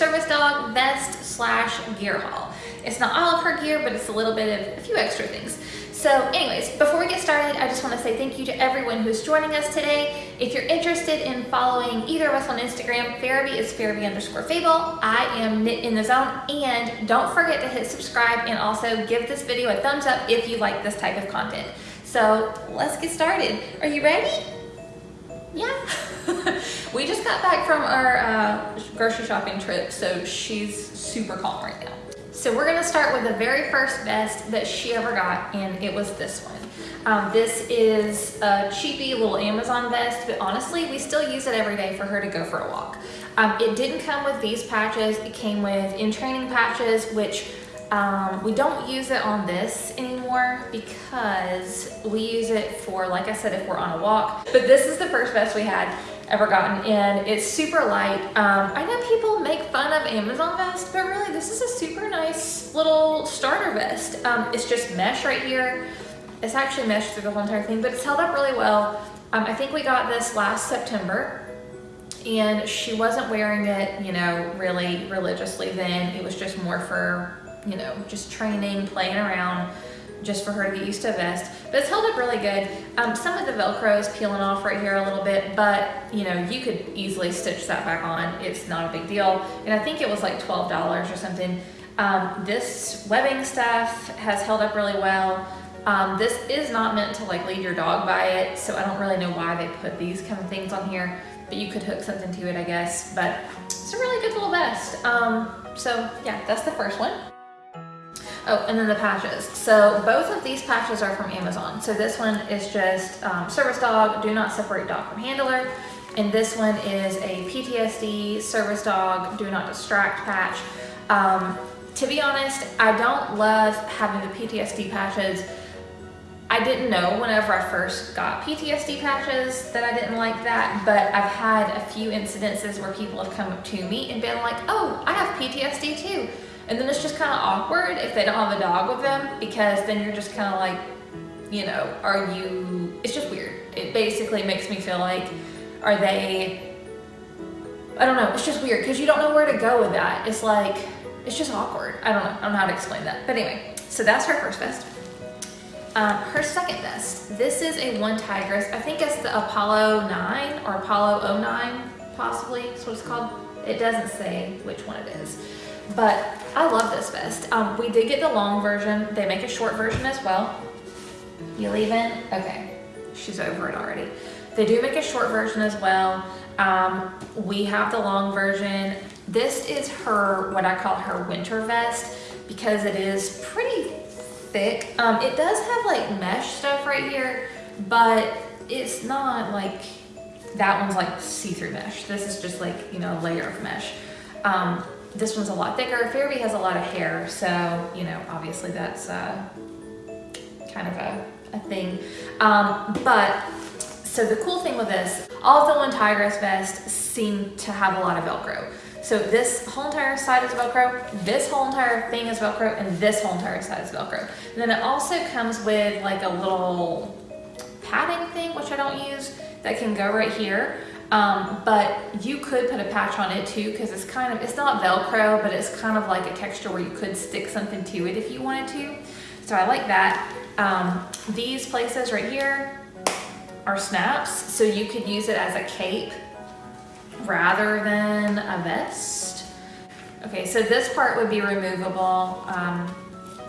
service dog vest slash gear haul. It's not all of her gear, but it's a little bit of a few extra things. So anyways, before we get started, I just want to say thank you to everyone who's joining us today. If you're interested in following either of us on Instagram, Farabee is Farabee underscore Fable. I am Knit in the Zone. And don't forget to hit subscribe and also give this video a thumbs up if you like this type of content. So let's get started. Are you ready? Yeah. we just got back from our uh, grocery shopping trip, so she's super calm right now. So we're gonna start with the very first vest that she ever got, and it was this one. Um, this is a cheapy little Amazon vest, but honestly, we still use it every day for her to go for a walk. Um, it didn't come with these patches, it came with in-training patches, which um, we don't use it on this anymore because we use it for, like I said, if we're on a walk. But this is the first vest we had ever gotten and it's super light. Um, I know people make fun of Amazon vest, but really this is a super nice little starter vest. Um, it's just mesh right here. It's actually mesh through the whole entire thing, but it's held up really well. Um, I think we got this last September and she wasn't wearing it, you know, really religiously then. It was just more for, you know, just training, playing around just for her to get used to a vest. But it's held up really good. Um, some of the Velcro is peeling off right here a little bit, but you know, you could easily stitch that back on. It's not a big deal. And I think it was like $12 or something. Um, this webbing stuff has held up really well. Um, this is not meant to like lead your dog by it, so I don't really know why they put these kind of things on here, but you could hook something to it, I guess. But it's a really good little vest. Um, so yeah, that's the first one. Oh, and then the patches. So both of these patches are from Amazon. So this one is just um, service dog, do not separate dog from handler. And this one is a PTSD service dog, do not distract patch. Um, to be honest, I don't love having the PTSD patches. I didn't know whenever I first got PTSD patches that I didn't like that, but I've had a few incidences where people have come up to me and been like, oh, I have PTSD too. And then it's just kind of awkward if they don't have a dog with them because then you're just kind of like, you know, are you, it's just weird. It basically makes me feel like, are they, I don't know, it's just weird because you don't know where to go with that. It's like, it's just awkward. I don't know, I don't know how to explain that. But anyway, so that's her first vest. Um, her second vest, this is a OneTigris. I think it's the Apollo 9 or Apollo 09 possibly, that's what it's called. It doesn't say which one it is. But I love this vest. Um, we did get the long version. They make a short version as well. You leaving? Okay, she's over it already. They do make a short version as well. Um, we have the long version. This is her, what I call her winter vest because it is pretty thick. Um, it does have like mesh stuff right here, but it's not like, that one's like see-through mesh. This is just like, you know, a layer of mesh. Um, this one's a lot thicker. Farabee has a lot of hair, so, you know, obviously that's uh, kind of a, a thing. Um, but, so the cool thing with this, all of the OneTigris vests seem to have a lot of Velcro. So this whole entire side is Velcro, this whole entire thing is Velcro, and this whole entire side is Velcro. And then it also comes with like a little padding thing, which I don't use, that can go right here. Um, but you could put a patch on it too because it's kind of, it's not Velcro, but it's kind of like a texture where you could stick something to it if you wanted to. So I like that. Um, these places right here are snaps, so you could use it as a cape rather than a vest. Okay, so this part would be removable. Um,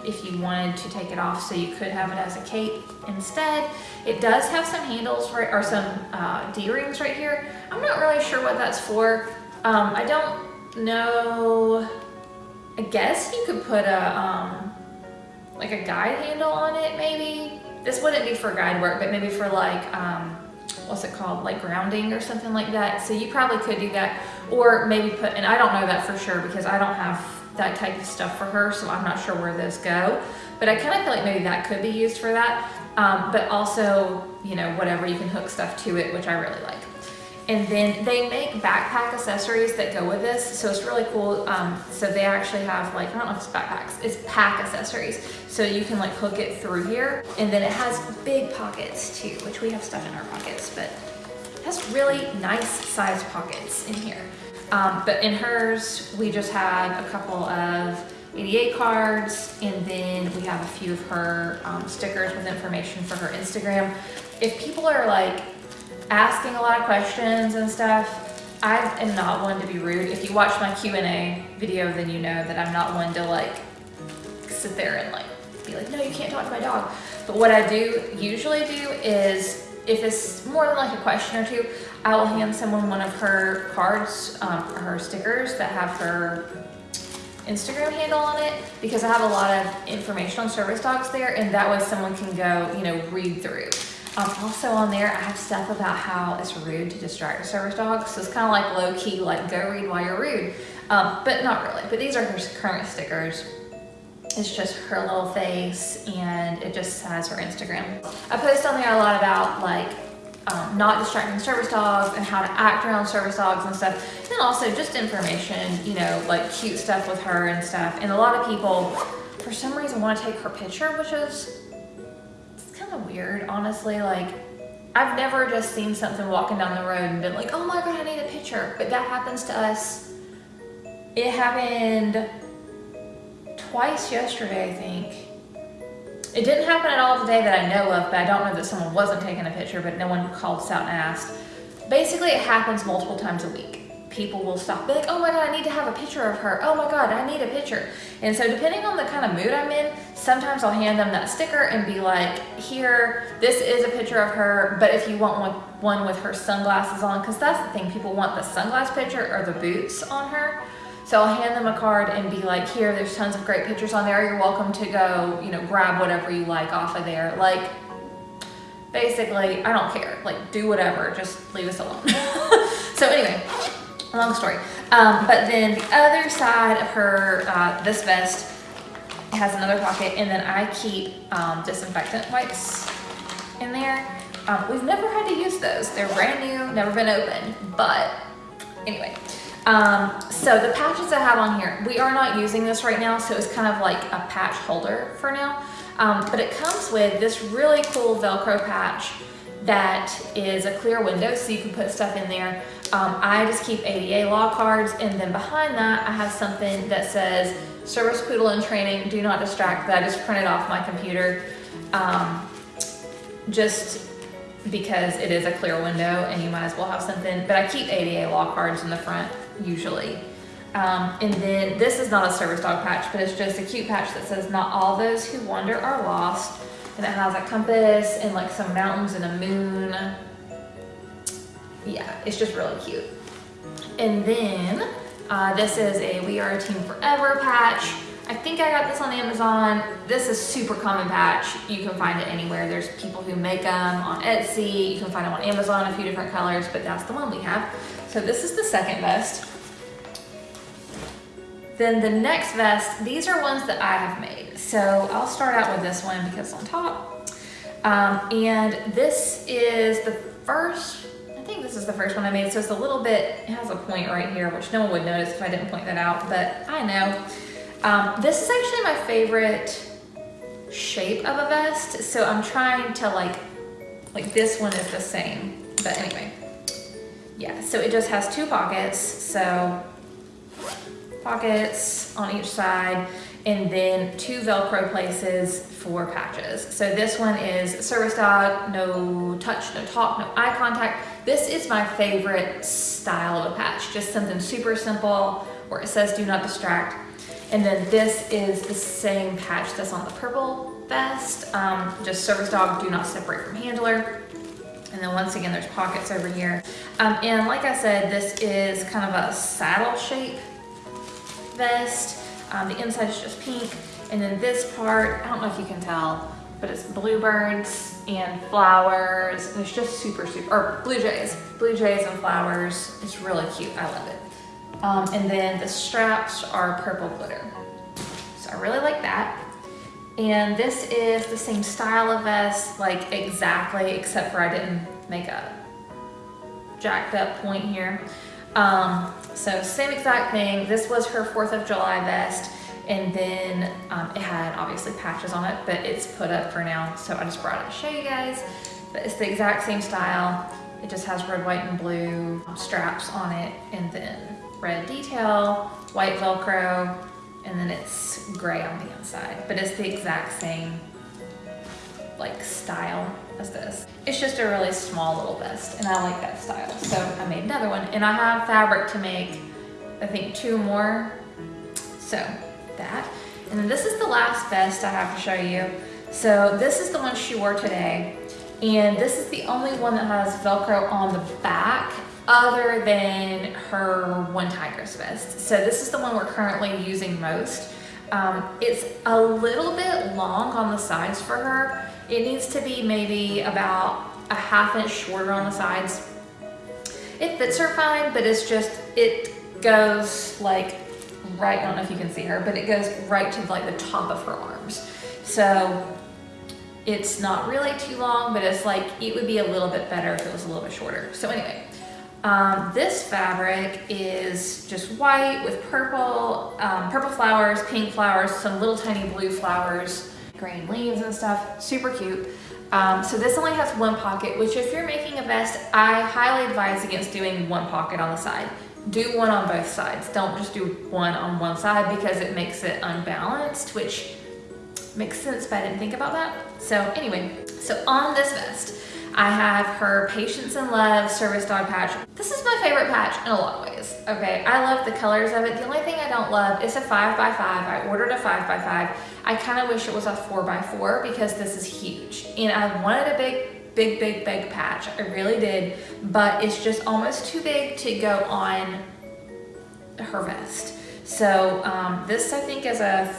if you wanted to take it off so you could have it as a cape instead. It does have some handles right, or some uh, D-rings right here. I'm not really sure what that's for. Um, I don't know. I guess you could put a um, like a guide handle on it maybe. This wouldn't be for guide work, but maybe for like, um, what's it called, like grounding or something like that. So you probably could do that. Or maybe put, and I don't know that for sure because I don't have that type of stuff for her, so I'm not sure where those go. But I kind of feel like maybe that could be used for that. Um, but also, you know, whatever, you can hook stuff to it, which I really like. And then they make backpack accessories that go with this. So it's really cool. Um, so they actually have like, I don't know if it's backpacks, it's pack accessories. So you can like hook it through here. And then it has big pockets too, which we have stuff in our pockets, but it has really nice sized pockets in here. Um, but in hers, we just have a couple of ADA cards, and then we have a few of her um, stickers with information for her Instagram. If people are like asking a lot of questions and stuff, I am not one to be rude. If you watch my Q&A video, then you know that I'm not one to like sit there and like be like, no, you can't talk to my dog. But what I do usually do is if it's more than like a question or two, I will hand someone one of her cards, um, her stickers that have her Instagram handle on it because I have a lot of information on service dogs there and that way someone can go, you know, read through. Um, also on there, I have stuff about how it's rude to distract a service dog. So it's kind of like low key, like go read while you're rude. Um, but not really, but these are her current stickers. It's just her little face and it just has her Instagram. I post on there a lot about like um, not distracting service dogs and how to act around service dogs and stuff. And also just information, you know, like cute stuff with her and stuff. And a lot of people, for some reason, want to take her picture, which is it's kind of weird, honestly. Like, I've never just seen something walking down the road and been like, oh my God, I need a picture. But that happens to us. It happened twice yesterday, I think. It didn't happen at all today that I know of, but I don't know that someone wasn't taking a picture, but no one called us out and asked. Basically, it happens multiple times a week. People will stop, be like, oh my God, I need to have a picture of her. Oh my God, I need a picture. And so depending on the kind of mood I'm in, sometimes I'll hand them that sticker and be like, here, this is a picture of her, but if you want one, one with her sunglasses on, because that's the thing, people want the sunglass picture or the boots on her. So I'll hand them a card and be like, here, there's tons of great pictures on there. You're welcome to go, you know, grab whatever you like off of there. Like, basically, I don't care. Like, do whatever, just leave us alone. so anyway, long story. Um, but then the other side of her, uh, this vest has another pocket and then I keep um, disinfectant wipes in there. Um, we've never had to use those. They're brand new, never been opened, but anyway. Um, so the patches I have on here, we are not using this right now, so it's kind of like a patch holder for now. Um, but it comes with this really cool Velcro patch that is a clear window so you can put stuff in there. Um, I just keep ADA law cards and then behind that I have something that says service poodle in training, do not distract that I just printed off my computer. Um, just because it is a clear window and you might as well have something, but I keep ADA law cards in the front usually. Um, and then this is not a service dog patch, but it's just a cute patch that says not all those who wander are lost. And it has a compass and like some mountains and a moon. Yeah, it's just really cute. And then uh, this is a We Are a Team Forever patch. I think I got this on Amazon. This is super common patch. You can find it anywhere. There's people who make them on Etsy. You can find them on Amazon, a few different colors, but that's the one we have. So this is the second vest. Then the next vest, these are ones that I have made. So I'll start out with this one because on top. Um, and this is the first, I think this is the first one I made. So it's a little bit, it has a point right here, which no one would notice if I didn't point that out, but I know. Um, this is actually my favorite shape of a vest. So I'm trying to like, like this one is the same, but anyway. Yeah, so it just has two pockets. So pockets on each side and then two Velcro places for patches. So this one is service dog, no touch, no talk, no eye contact. This is my favorite style of a patch, just something super simple where it says do not distract. And then this is the same patch that's on the purple vest, um, just service dog, do not separate from handler. And then once again, there's pockets over here. Um, and like I said, this is kind of a saddle shape vest. Um, the inside is just pink. And then this part, I don't know if you can tell, but it's bluebirds and flowers. And it's just super, super, or blue jays. Blue jays and flowers. It's really cute. I love it. Um, and then the straps are purple glitter. So I really like that. And this is the same style of vest, like exactly, except for I didn't make a jacked up point here. Um, so same exact thing. This was her 4th of July vest. And then um, it had obviously patches on it, but it's put up for now. So I just brought it to show you guys. But it's the exact same style. It just has red, white, and blue straps on it. And then red detail, white Velcro, and then it's gray on the inside, but it's the exact same like style as this. It's just a really small little vest and I like that style. So I made another one and I have fabric to make, I think two more. So that. And then this is the last vest I have to show you. So this is the one she wore today. And this is the only one that has Velcro on the back other than her OneTigris vest. So this is the one we're currently using most. Um, it's a little bit long on the sides for her. It needs to be maybe about a half inch shorter on the sides. It fits her fine, but it's just, it goes like right, I don't know if you can see her, but it goes right to like the top of her arms. So it's not really too long, but it's like, it would be a little bit better if it was a little bit shorter. So anyway, um, this fabric is just white with purple, um, purple flowers, pink flowers, some little tiny blue flowers, green leaves and stuff, super cute. Um, so this only has one pocket, which if you're making a vest, I highly advise against doing one pocket on the side. Do one on both sides. Don't just do one on one side because it makes it unbalanced, which makes sense, but I didn't think about that. So anyway, so on this vest, I have her Patience and Love Service Dog patch. This is my favorite patch in a lot of ways, okay? I love the colors of it. The only thing I don't love is a five by five. I ordered a five by five. I kind of wish it was a four by four because this is huge. And I wanted a big, big, big, big patch. I really did, but it's just almost too big to go on her vest. So um, this I think is a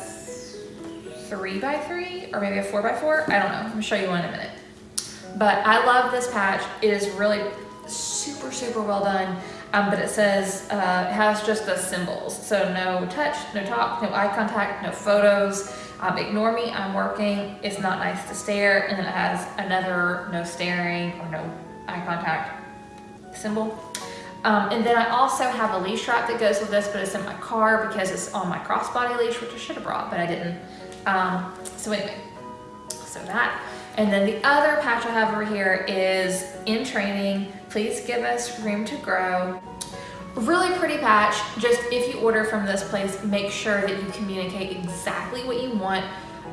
three by three or maybe a four by four. I don't know. I'm gonna show you one in a minute. But I love this patch. It is really super, super well done. Um, but it says, uh, it has just the symbols. So no touch, no talk, no eye contact, no photos. Um, ignore me, I'm working. It's not nice to stare. And then it has another no staring or no eye contact symbol. Um, and then I also have a leash strap that goes with this, but it's in my car because it's on my crossbody leash, which I should have brought, but I didn't. Um, so anyway, so that. And then the other patch I have over here is in training, please give us room to grow. Really pretty patch, just if you order from this place, make sure that you communicate exactly what you want.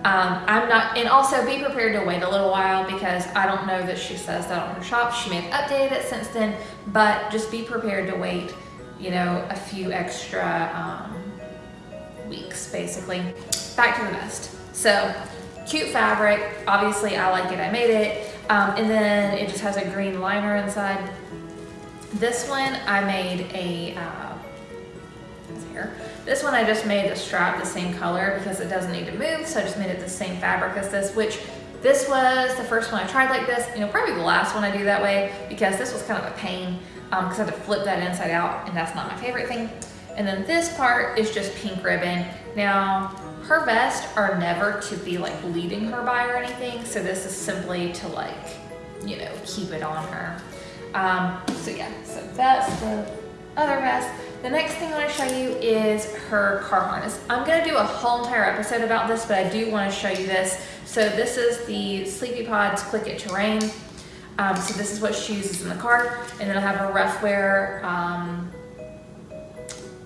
Um, I'm not, and also be prepared to wait a little while because I don't know that she says that on her shop. She may have updated it since then, but just be prepared to wait, you know, a few extra um, weeks basically. Back to the vest. So Cute fabric, obviously I like it, I made it. Um, and then it just has a green liner inside. This one I made a, uh, here. This one I just made the strap the same color because it doesn't need to move, so I just made it the same fabric as this, which this was the first one I tried like this, you know, probably the last one I do that way because this was kind of a pain because um, I had to flip that inside out and that's not my favorite thing. And then this part is just pink ribbon. Now, her vests are never to be like leading her by or anything. So this is simply to like, you know, keep it on her. Um, so yeah, so that's the other vest. The next thing I want to show you is her car harness. I'm to do a whole entire episode about this, but I do want to show you this. So this is the Sleepy Pods Click It Terrain. Um, so this is what she uses in the car. And then I have a Ruffwear, um,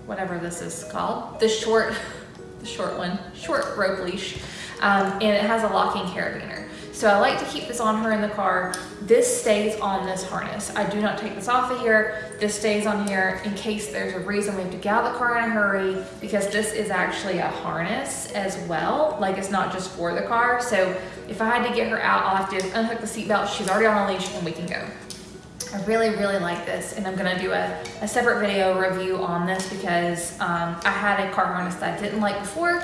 whatever this is called, the short the short one, short rope leash, um, and it has a locking carabiner. So I like to keep this on her in the car. This stays on this harness. I do not take this off of here. This stays on here in case there's a reason we have to get out of the car in a hurry because this is actually a harness as well. Like it's not just for the car. So if I had to get her out, I'll have to unhook the seatbelt. She's already on a leash and we can go. I really, really like this and I'm gonna do a, a separate video review on this because um, I had a car harness that I didn't like before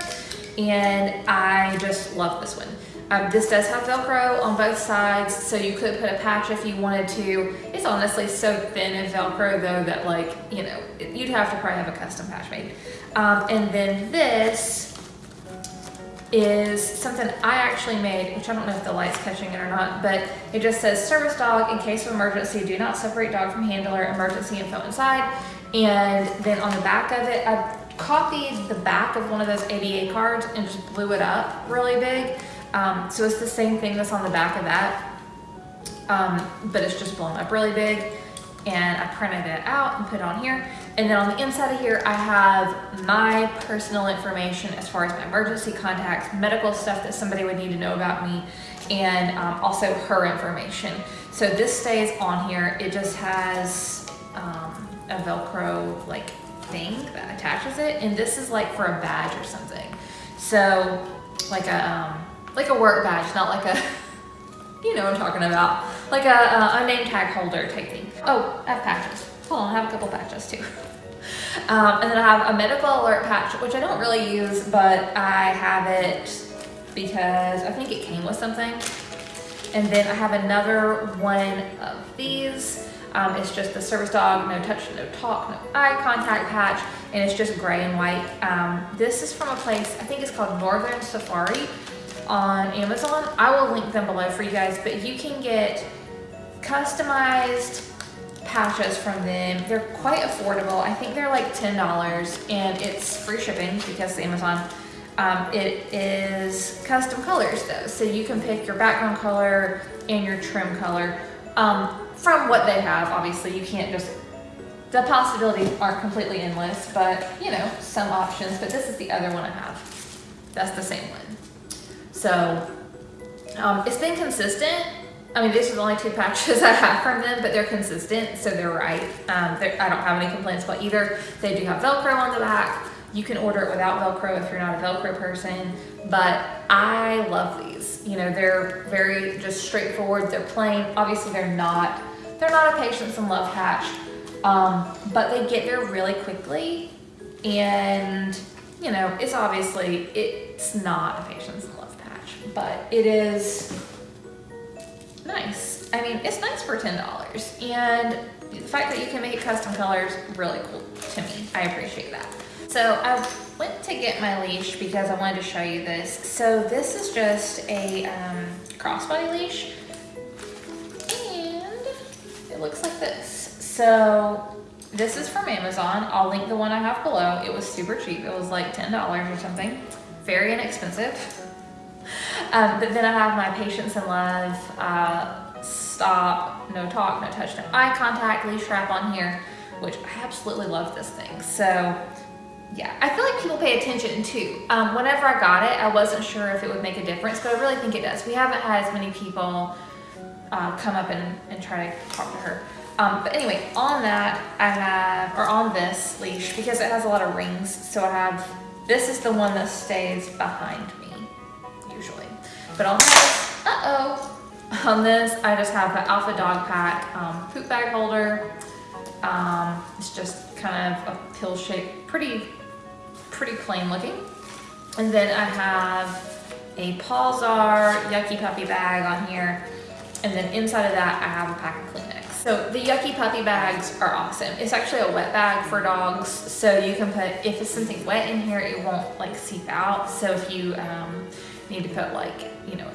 and I just love this one. Um, this does have Velcro on both sides, so you could put a patch if you wanted to. It's honestly so thin in Velcro though that like, you know, you'd have to probably have a custom patch made. Um, and then this is something I actually made, which I don't know if the light's catching it or not, but it just says service dog in case of emergency, do not separate dog from handler, emergency info inside. And then on the back of it, I copied the back of one of those ADA cards and just blew it up really big. Um, so it's the same thing that's on the back of that, um, but it's just blown up really big. And I printed it out and put it on here. And then on the inside of here, I have my personal information as far as my emergency contacts, medical stuff that somebody would need to know about me, and um, also her information. So this stays on here. It just has um, a Velcro like thing that attaches it. And this is like for a badge or something. So like a, um, like a work badge, not like a, you know what I'm talking about. Like a, a, tag holder type thing. Oh, I have patches. Hold on, I have a couple patches too. Um, and then I have a medical alert patch, which I don't really use, but I have it because I think it came with something. And then I have another one of these. Um, it's just the service dog, no touch, no talk, no eye contact patch, and it's just gray and white. Um, this is from a place, I think it's called Northern Safari on Amazon. I will link them below for you guys, but you can get customized patches from them. They're quite affordable. I think they're like $10 and it's free shipping because Amazon. Um, it is custom colors though. So you can pick your background color and your trim color um, from what they have. Obviously you can't just, the possibilities aren't completely endless, but you know, some options, but this is the other one I have. That's the same one. So um, it's been consistent I mean, these are the only two patches I have from them, but they're consistent, so they're right. Um, they're, I don't have any complaints about either. They do have Velcro on the back. You can order it without Velcro if you're not a Velcro person, but I love these. You know, they're very just straightforward. They're plain. Obviously, they're not. They're not a patience and love patch, um, but they get there really quickly, and you know, it's obviously it's not a patience and love patch, but it is nice. I mean, it's nice for $10. And the fact that you can make custom colors, really cool to me. I appreciate that. So I went to get my leash because I wanted to show you this. So this is just a um, crossbody leash. And it looks like this. So this is from Amazon. I'll link the one I have below. It was super cheap. It was like $10 or something. Very inexpensive. Um, but then I have my patience and love, uh, stop, no talk, no touch, no eye contact, leash strap on here, which I absolutely love this thing. So yeah, I feel like people pay attention too. Um, whenever I got it, I wasn't sure if it would make a difference, but I really think it does. We haven't had as many people uh, come up and, and try to talk to her. Um, but anyway, on that, I have, or on this leash, because it has a lot of rings, so I have, this is the one that stays behind. On this, uh-oh, on this, I just have the Alpha Dog Pack um, poop bag holder. Um, it's just kind of a pill shape, pretty, pretty plain looking. And then I have a Pawsar Yucky Puppy bag on here. And then inside of that, I have a pack of Kleenex. So the Yucky Puppy bags are awesome. It's actually a wet bag for dogs. So you can put, if it's something wet in here, it won't like seep out. So if you, um, need to put like, you know,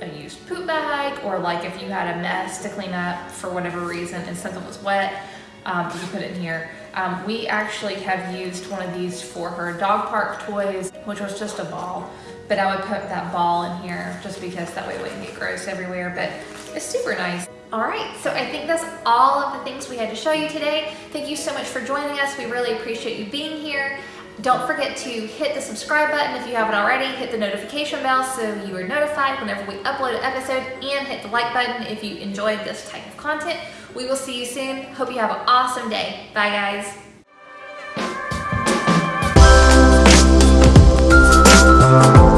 a, a used poop bag or like if you had a mess to clean up for whatever reason and something was wet, um, you put it in here. Um, we actually have used one of these for her dog park toys, which was just a ball, but I would put that ball in here just because that way it wouldn't get gross everywhere, but it's super nice. All right, so I think that's all of the things we had to show you today. Thank you so much for joining us. We really appreciate you being here. Don't forget to hit the subscribe button if you haven't already, hit the notification bell so you are notified whenever we upload an episode, and hit the like button if you enjoyed this type of content. We will see you soon. Hope you have an awesome day. Bye guys. Thank you.